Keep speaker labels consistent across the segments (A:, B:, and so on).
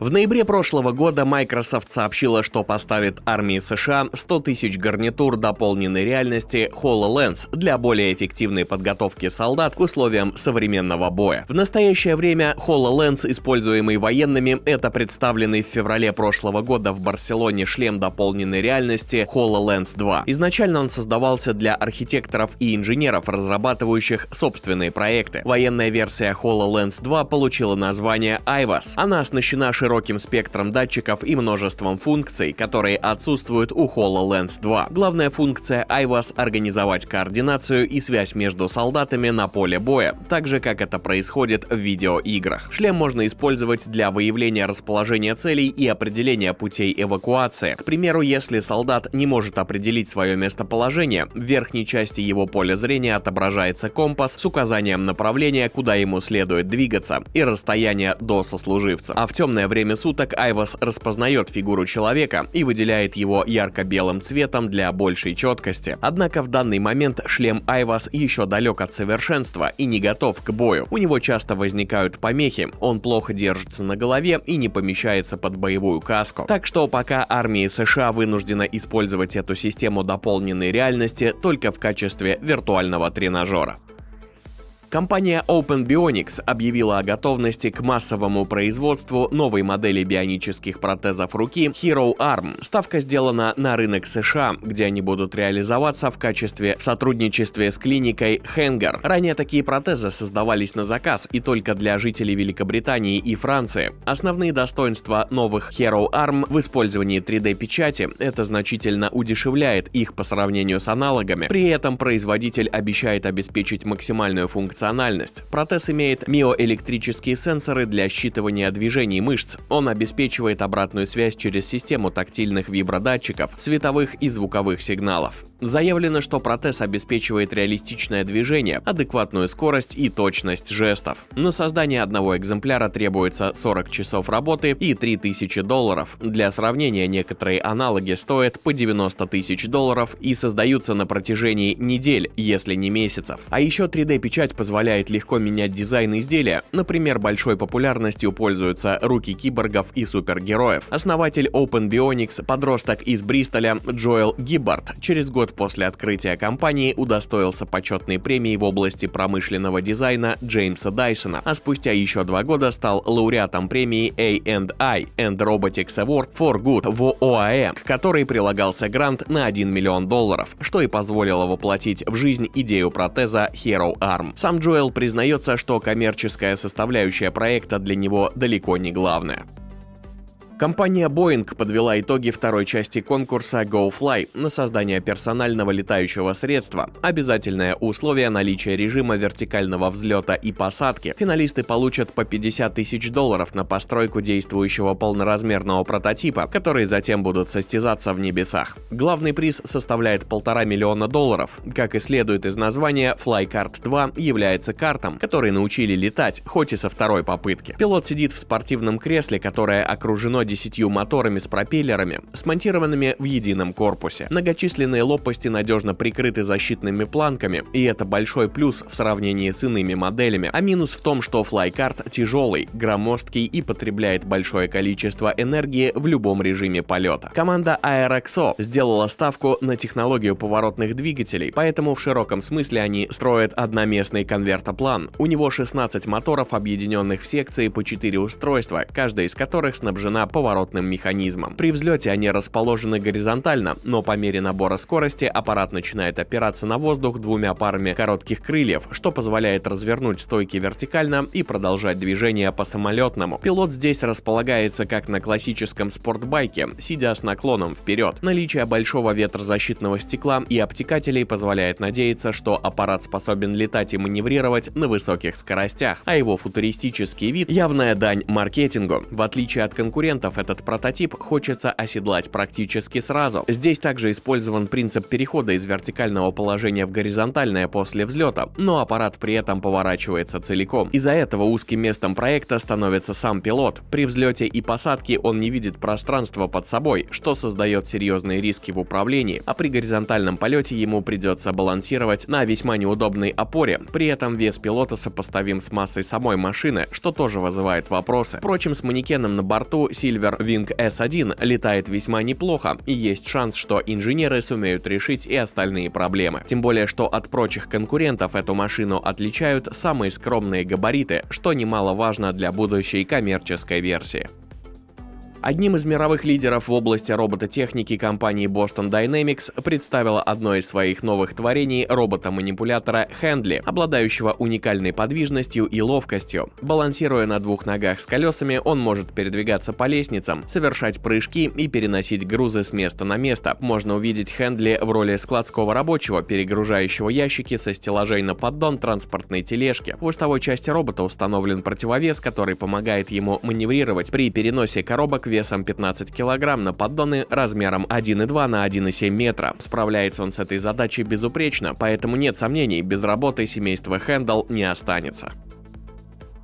A: В ноябре прошлого года Microsoft сообщила, что поставит армии США 100 тысяч гарнитур дополненной реальности HoloLens для более эффективной подготовки солдат к условиям современного боя. В настоящее время HoloLens, используемый военными, это представленный в феврале прошлого года в Барселоне шлем дополненной реальности HoloLens 2. Изначально он создавался для архитекторов и инженеров, разрабатывающих собственные проекты. Военная версия HoloLens 2 получила название IVAS. Она оснащена широким широким спектром датчиков и множеством функций, которые отсутствуют у HoloLens 2. Главная функция IVAS — организовать координацию и связь между солдатами на поле боя, так же, как это происходит в видеоиграх. Шлем можно использовать для выявления расположения целей и определения путей эвакуации. К примеру, если солдат не может определить свое местоположение, в верхней части его поля зрения отображается компас с указанием направления, куда ему следует двигаться, и расстояние до сослуживца. А в темное время время суток Айвас распознает фигуру человека и выделяет его ярко-белым цветом для большей четкости. Однако в данный момент шлем Айвас еще далек от совершенства и не готов к бою. У него часто возникают помехи, он плохо держится на голове и не помещается под боевую каску. Так что пока армии США вынуждена использовать эту систему дополненной реальности только в качестве виртуального тренажера. Компания Open Bionics объявила о готовности к массовому производству новой модели бионических протезов руки Hero Arm. Ставка сделана на рынок США, где они будут реализоваться в качестве в сотрудничестве с клиникой Hanger. Ранее такие протезы создавались на заказ и только для жителей Великобритании и Франции. Основные достоинства новых Hero Arm в использовании 3D-печати – это значительно удешевляет их по сравнению с аналогами. При этом производитель обещает обеспечить максимальную функцию функциональность. Протез имеет миоэлектрические сенсоры для считывания движений мышц. Он обеспечивает обратную связь через систему тактильных вибродатчиков, световых и звуковых сигналов. Заявлено, что протез обеспечивает реалистичное движение, адекватную скорость и точность жестов. На создание одного экземпляра требуется 40 часов работы и 3000 долларов. Для сравнения, некоторые аналоги стоят по 90 тысяч долларов и создаются на протяжении недель, если не месяцев. А еще 3D-печать позволяет позволяет легко менять дизайн изделия, например, большой популярностью пользуются руки киборгов и супергероев. Основатель Open Bionics, подросток из Бристоля Джоэл Гиббард, через год после открытия компании удостоился почетной премии в области промышленного дизайна Джеймса Дайсона, а спустя еще два года стал лауреатом премии A&I and Robotics Award for Good в ОАЭ, к которой прилагался грант на 1 миллион долларов, что и позволило воплотить в жизнь идею протеза Hero Arm. Сам Джоэл признается, что коммерческая составляющая проекта для него далеко не главная. Компания Boeing подвела итоги второй части конкурса GoFly на создание персонального летающего средства. Обязательное условие наличия режима вертикального взлета и посадки. Финалисты получат по 50 тысяч долларов на постройку действующего полноразмерного прототипа, которые затем будут состязаться в небесах. Главный приз составляет полтора миллиона долларов. Как и следует из названия, FlyCard 2 является картом, которые научили летать, хоть и со второй попытки. Пилот сидит в спортивном кресле, которое окружено десятью моторами с пропеллерами, смонтированными в едином корпусе. Многочисленные лопасти надежно прикрыты защитными планками, и это большой плюс в сравнении с иными моделями. А минус в том, что флайкарт тяжелый, громоздкий и потребляет большое количество энергии в любом режиме полета. Команда Aeroxo сделала ставку на технологию поворотных двигателей, поэтому в широком смысле они строят одноместный конвертоплан. У него 16 моторов, объединенных в секции по 4 устройства, каждая из которых снабжена по поворотным механизмом. При взлете они расположены горизонтально, но по мере набора скорости аппарат начинает опираться на воздух двумя парами коротких крыльев, что позволяет развернуть стойки вертикально и продолжать движение по самолетному. Пилот здесь располагается как на классическом спортбайке, сидя с наклоном вперед. Наличие большого ветрозащитного стекла и обтекателей позволяет надеяться, что аппарат способен летать и маневрировать на высоких скоростях, а его футуристический вид – явная дань маркетингу. В отличие от конкурентов, конкурентов этот прототип, хочется оседлать практически сразу. Здесь также использован принцип перехода из вертикального положения в горизонтальное после взлета, но аппарат при этом поворачивается целиком. Из-за этого узким местом проекта становится сам пилот. При взлете и посадке он не видит пространства под собой, что создает серьезные риски в управлении, а при горизонтальном полете ему придется балансировать на весьма неудобной опоре. При этом вес пилота сопоставим с массой самой машины, что тоже вызывает вопросы. Впрочем, с манекеном на борту Silver Wing S1 летает весьма неплохо, и есть шанс, что инженеры сумеют решить и остальные проблемы. Тем более, что от прочих конкурентов эту машину отличают самые скромные габариты, что немаловажно для будущей коммерческой версии. Одним из мировых лидеров в области робототехники компании Boston Dynamics представила одно из своих новых творений робота-манипулятора Handley, обладающего уникальной подвижностью и ловкостью. Балансируя на двух ногах с колесами, он может передвигаться по лестницам, совершать прыжки и переносить грузы с места на место. Можно увидеть Handley в роли складского рабочего, перегружающего ящики со стеллажей на поддон транспортной тележки. В хвостовой части робота установлен противовес, который помогает ему маневрировать при переносе коробок весом 15 кг на поддоны размером 1,2 на 1,7 метра. Справляется он с этой задачей безупречно, поэтому нет сомнений, без работы семейство Хэндл не останется.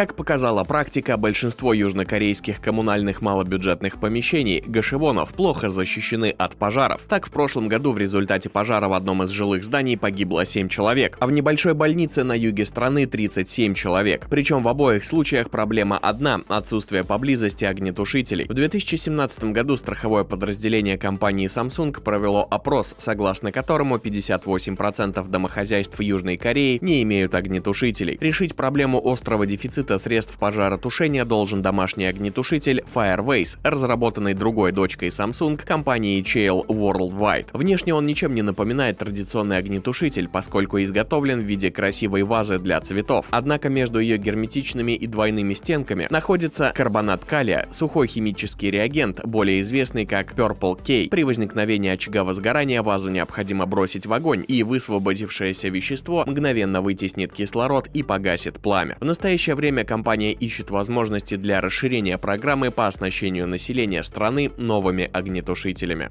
A: Как показала практика, большинство южнокорейских коммунальных малобюджетных помещений гашевонов плохо защищены от пожаров. Так, в прошлом году в результате пожара в одном из жилых зданий погибло 7 человек, а в небольшой больнице на юге страны 37 человек. Причем в обоих случаях проблема одна – отсутствие поблизости огнетушителей. В 2017 году страховое подразделение компании Samsung провело опрос, согласно которому 58% домохозяйств Южной Кореи не имеют огнетушителей. Решить проблему острого дефицита дефицита средств пожаротушения должен домашний огнетушитель Fireways, разработанный другой дочкой Samsung компанией Chail Worldwide. Внешне он ничем не напоминает традиционный огнетушитель, поскольку изготовлен в виде красивой вазы для цветов. Однако между ее герметичными и двойными стенками находится карбонат калия, сухой химический реагент, более известный как Purple K. При возникновении очага возгорания вазу необходимо бросить в огонь, и высвободившееся вещество мгновенно вытеснит кислород и погасит пламя. В настоящее время время компания ищет возможности для расширения программы по оснащению населения страны новыми огнетушителями.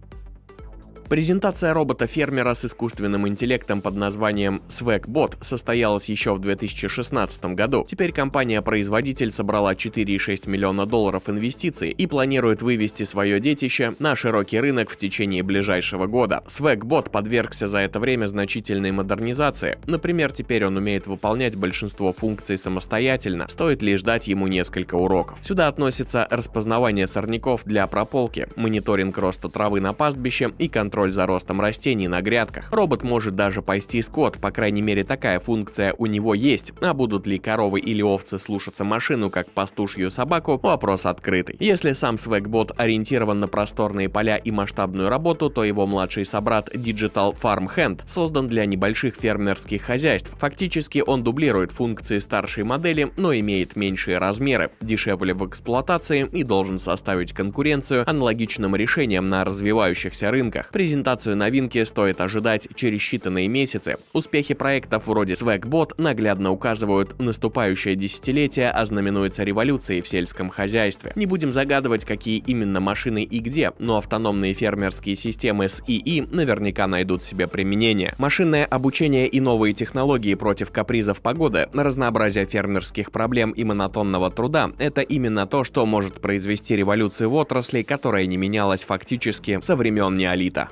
A: Презентация робота-фермера с искусственным интеллектом под названием SwagBot состоялась еще в 2016 году. Теперь компания-производитель собрала 4,6 миллиона долларов инвестиций и планирует вывести свое детище на широкий рынок в течение ближайшего года. SwagBot подвергся за это время значительной модернизации. Например, теперь он умеет выполнять большинство функций самостоятельно, стоит лишь дать ему несколько уроков. Сюда относятся распознавание сорняков для прополки, мониторинг роста травы на пастбище и контроль контроль за ростом растений на грядках. Робот может даже пасти скот, по крайней мере такая функция у него есть, а будут ли коровы или овцы слушаться машину как пастушью собаку, вопрос открытый. Если сам Swagбот ориентирован на просторные поля и масштабную работу, то его младший собрат Digital Farm Hand создан для небольших фермерских хозяйств. Фактически он дублирует функции старшей модели, но имеет меньшие размеры, дешевле в эксплуатации и должен составить конкуренцию аналогичным решениям на развивающихся рынках. Презентацию новинки стоит ожидать через считанные месяцы. Успехи проектов вроде Swagbot наглядно указывают, наступающее десятилетие ознаменуется революцией в сельском хозяйстве. Не будем загадывать, какие именно машины и где, но автономные фермерские системы с ИИ наверняка найдут себе применение. Машинное обучение и новые технологии против капризов погоды, разнообразие фермерских проблем и монотонного труда – это именно то, что может произвести революцию в отрасли, которая не менялась фактически со времен неолита.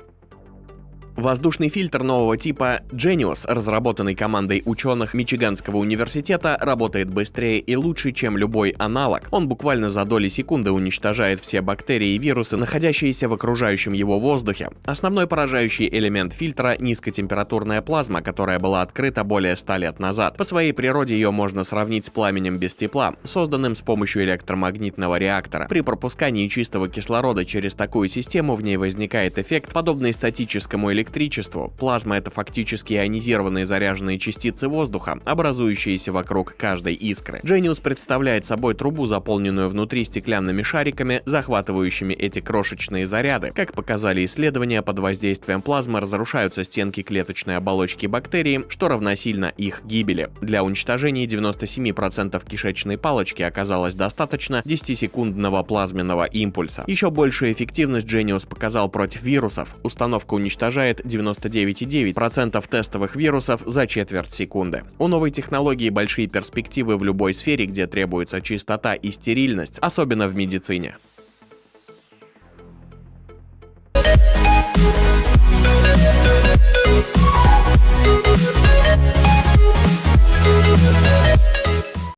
A: Воздушный фильтр нового типа Genius, разработанный командой ученых Мичиганского университета, работает быстрее и лучше, чем любой аналог. Он буквально за доли секунды уничтожает все бактерии и вирусы, находящиеся в окружающем его воздухе. Основной поражающий элемент фильтра – низкотемпературная плазма, которая была открыта более 100 лет назад. По своей природе ее можно сравнить с пламенем без тепла, созданным с помощью электромагнитного реактора. При пропускании чистого кислорода через такую систему в ней возникает эффект, подобный статическому электричеству, электричеству. Плазма — это фактически ионизированные заряженные частицы воздуха, образующиеся вокруг каждой искры. Genius представляет собой трубу, заполненную внутри стеклянными шариками, захватывающими эти крошечные заряды. Как показали исследования, под воздействием плазмы разрушаются стенки клеточной оболочки бактерии, что равносильно их гибели. Для уничтожения 97% кишечной палочки оказалось достаточно 10-секундного плазменного импульса. Еще большую эффективность Genius показал против вирусов. Установка уничтожает 99,9% тестовых вирусов за четверть секунды. У новой технологии большие перспективы в любой сфере, где требуется чистота и стерильность, особенно в медицине.